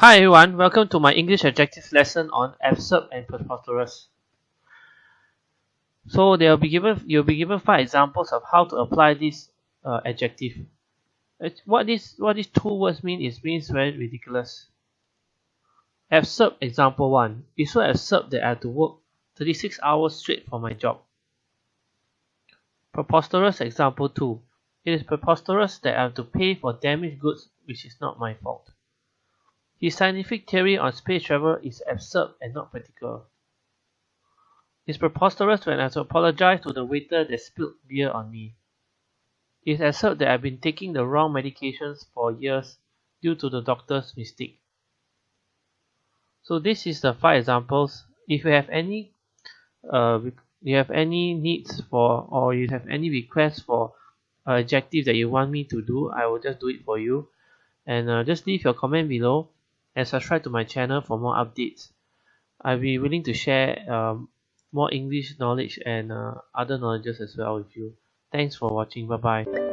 Hi everyone, welcome to my English adjectives lesson on absurd and preposterous. So they'll be given you'll be given five examples of how to apply this uh, adjective. What this what these two words mean is means very ridiculous. Absurd example one. It's so absurd that I have to work 36 hours straight for my job. Preposterous example two. It is preposterous that I have to pay for damaged goods which is not my fault. His scientific theory on space travel is absurd and not practical. It's preposterous when I have to apologize to the waiter that spilled beer on me. It's absurd that I've been taking the wrong medications for years due to the doctor's mistake. So this is the five examples. If you have any uh, you have any needs for or you have any requests for uh, adjective that you want me to do, I will just do it for you. And uh, just leave your comment below and subscribe to my channel for more updates. I'll be willing to share um, more English knowledge and uh, other knowledges as well with you. Thanks for watching. Bye bye.